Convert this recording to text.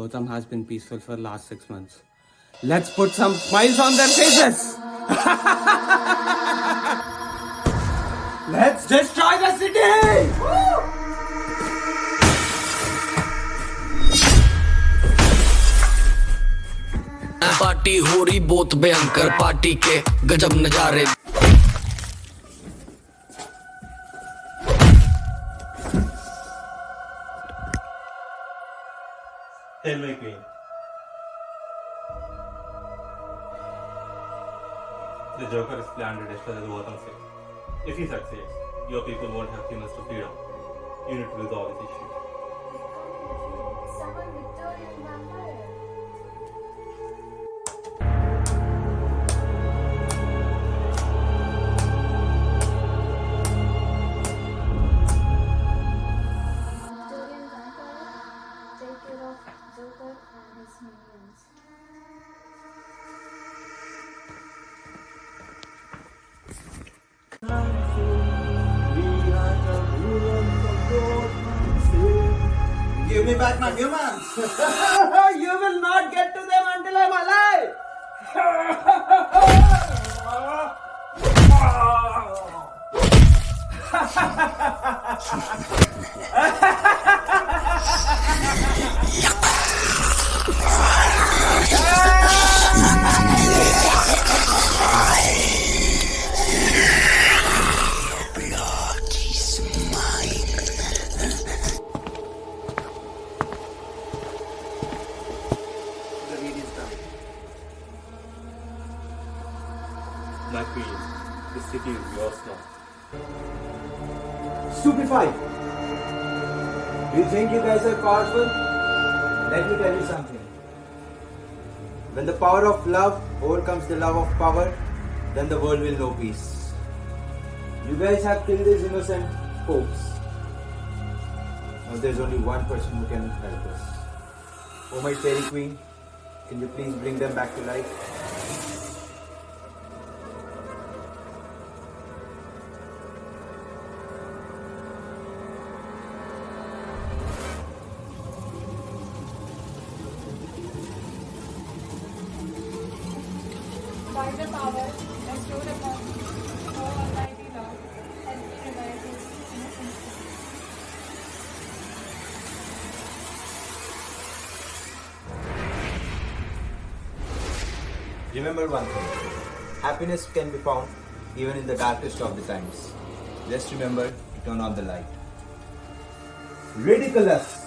Gotham has been peaceful for the last six months. Let's put some smiles on their faces! Let's destroy the city! Party हो रही बहुत भयंकर party के गजब नजारे Tell me, Queen. The Joker is planned to destroy the Gotham City. If he succeeds, your people won't have humans to feed on. You need to resolve this issue. Vampire. Take of Joker and his minions. Give me back my humans! you will not get to them until I'm alive! The My Queen, this city is yours now. Stupefied! You think you guys are powerful? Let me tell you something. When the power of love overcomes the love of power, then the world will know peace. You guys have killed these innocent folks. Now there's only one person who can help us. Oh my fairy queen, can you please bring them back to life? By the power bestowed upon Almighty Lord, help me revive his innocent soul. Remember one thing happiness can be found even in the darkest of the times. Just remember to turn on the light. Ridiculous!